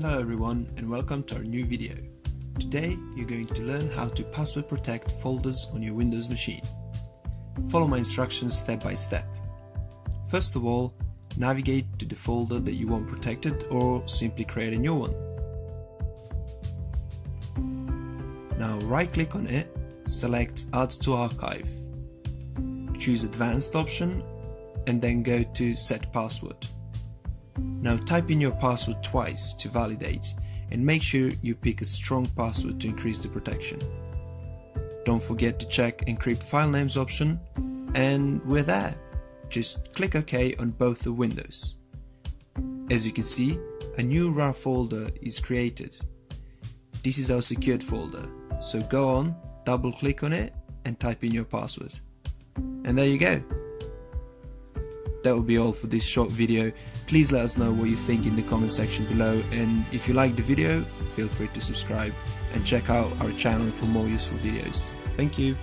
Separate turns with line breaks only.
Hello everyone and welcome to our new video. Today you're going to learn how to password protect folders on your Windows machine. Follow my instructions step by step. First of all, navigate to the folder that you want protected or simply create a new one. Now right click on it, select Add to Archive. Choose Advanced option and then go to Set Password. Now type in your password twice to validate and make sure you pick a strong password to increase the protection. Don't forget to check encrypt file names option and we're there. Just click OK on both the windows. As you can see, a new RAR folder is created. This is our secured folder, so go on, double click on it and type in your password. And there you go, that will be all for this short video. Please let us know what you think in the comment section below and if you like the video, feel free to subscribe and check out our channel for more useful videos. Thank you.